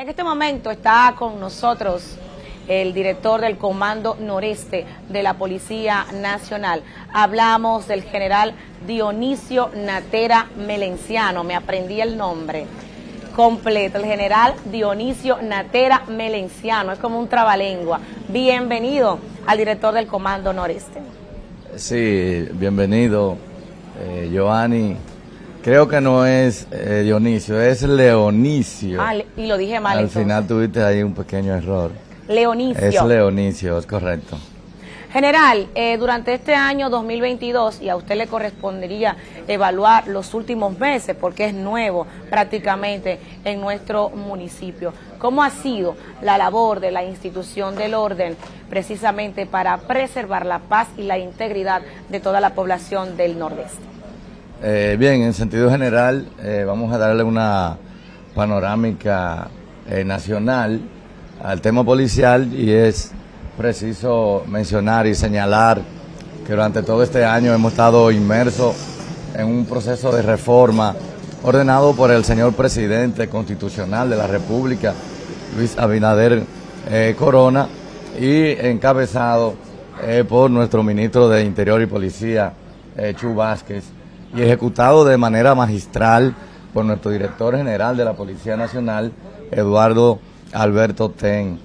En este momento está con nosotros el director del Comando Noreste de la Policía Nacional. Hablamos del general Dionisio Natera Melenciano, me aprendí el nombre completo, el general Dionisio Natera Melenciano, es como un trabalengua. Bienvenido al director del Comando Noreste. Sí, bienvenido, eh, Giovanni. Creo que no es eh, Dionisio, es Leonicio. Ah, y lo dije mal. Al final tuviste ahí un pequeño error. Leonicio. Es Leonicio, es correcto. General, eh, durante este año 2022, y a usted le correspondería evaluar los últimos meses, porque es nuevo prácticamente en nuestro municipio, ¿cómo ha sido la labor de la institución del orden precisamente para preservar la paz y la integridad de toda la población del Nordeste? Eh, bien, en sentido general, eh, vamos a darle una panorámica nacional al tema policial y es preciso mencionar y señalar que durante todo este año hemos estado inmersos en un proceso de reforma ordenado por el señor presidente constitucional de la República, Luis Abinader eh, Corona, y encabezado eh, por nuestro ministro de Interior y Policía, eh, Chu Vázquez, y ejecutado de manera magistral por nuestro director general de la Policía Nacional, Eduardo Alberto Ten.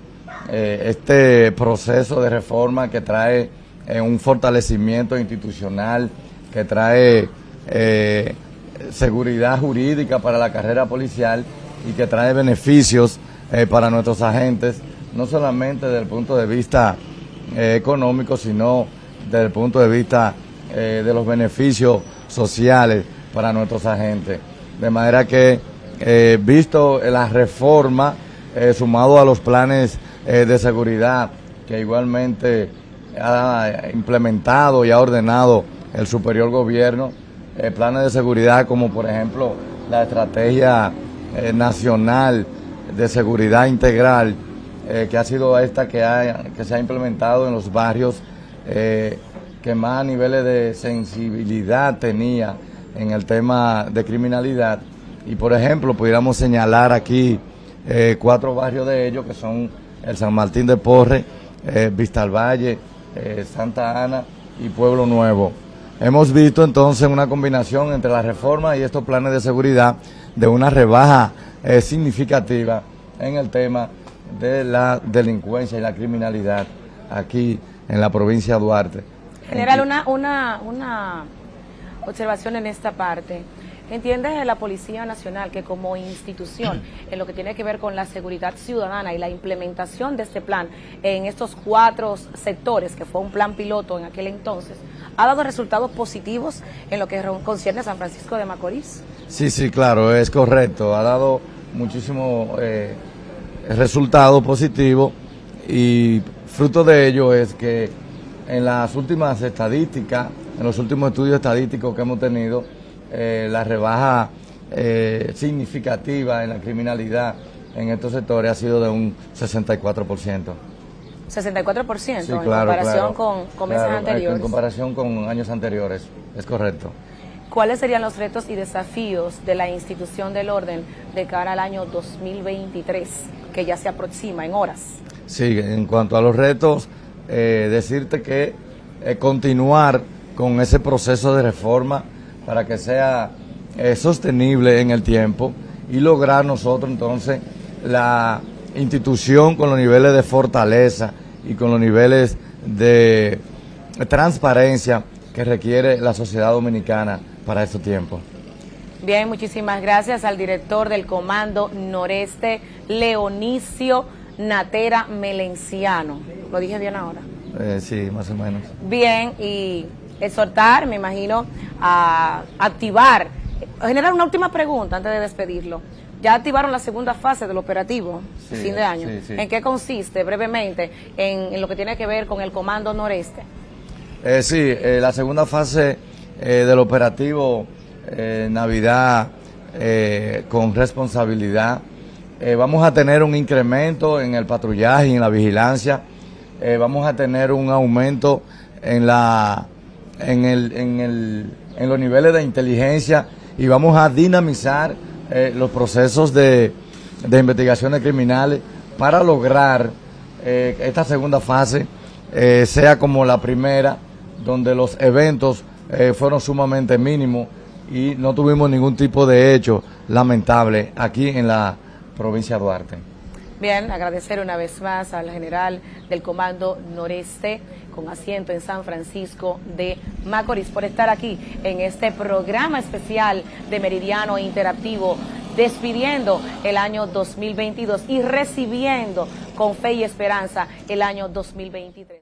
Eh, este proceso de reforma que trae eh, un fortalecimiento institucional, que trae eh, seguridad jurídica para la carrera policial y que trae beneficios para nuestros agentes, no solamente desde el punto de vista económico, sino desde el punto de vista de los beneficios sociales para nuestros agentes. De manera que, visto la reforma, sumado a los planes eh, de seguridad que igualmente ha implementado y ha ordenado el superior gobierno, eh, planes de seguridad como por ejemplo la estrategia eh, nacional de seguridad integral, que ha sido esta que, que se ha implementado en los barrios que más niveles de sensibilidad tenía en el tema de criminalidad. Y por ejemplo, pudiéramos señalar aquí cuatro barrios de ellos que son el San Martín de Porre, eh, Vista al Valle, eh, Santa Ana y Pueblo Nuevo. Hemos visto entonces una combinación entre la reforma y estos planes de seguridad de una rebaja eh, significativa en el tema de la delincuencia y la criminalidad aquí en la provincia de Duarte. General, una, una, una observación en esta parte. ¿Entiende la Policía Nacional que como institución, en lo que tiene que ver con la seguridad ciudadana y la implementación de este plan en estos cuatro sectores, que fue un plan piloto en aquel entonces, ha dado resultados positivos en lo que concierne a San Francisco de Macorís? Sí, sí, claro, es correcto. Ha dado muchísimo eh, resultado positivo y fruto de ello es que en las últimas estadísticas, en los últimos estudios estadísticos que hemos tenido, eh, la rebaja eh, significativa en la criminalidad en estos sectores ha sido de un 64%. 64% en comparación con, meses anteriores. En comparación con años anteriores, es correcto. ¿Cuáles serían los retos y desafíos de la institución del orden de cara al año 2023, que ya se aproxima en horas? Sí, en cuanto a los retos, eh, decirte que continuar con ese proceso de reforma para que sea eh, sostenible en el tiempo y lograr nosotros entonces la institución con los niveles de fortaleza y con los niveles de transparencia que requiere la sociedad dominicana para estos tiempos. Bien, muchísimas gracias al director del Comando Noreste, Leonicio Natera Melenciano. ¿Lo dije bien ahora? Eh, sí, más o menos. Bien, y exhortar, me imagino, a activar, generar una última pregunta antes de despedirlo. Ya activaron la segunda fase del operativo, fin de año. ¿En qué consiste, brevemente, en, lo que tiene que ver con el Comando Noreste? Eh, sí, eh, la segunda fase eh, del operativo eh, Navidad con responsabilidad. vamos a tener un incremento en el patrullaje y en la vigilancia. Vamos a tener un aumento en la en, el, en, el, en los niveles de inteligencia y vamos a dinamizar eh, los procesos de, de investigaciones criminales para lograr eh, esta segunda fase eh, sea como la primera, donde los eventos eh, fueron sumamente mínimos y no tuvimos ningún tipo de hecho lamentable aquí en la provincia de Duarte. Bien, agradecer una vez más al general del Comando Noreste con asiento en San Francisco de Macorís por estar aquí en este programa especial de Meridiano Interactivo despidiendo el año 2022 y recibiendo con fe y esperanza el año 2023.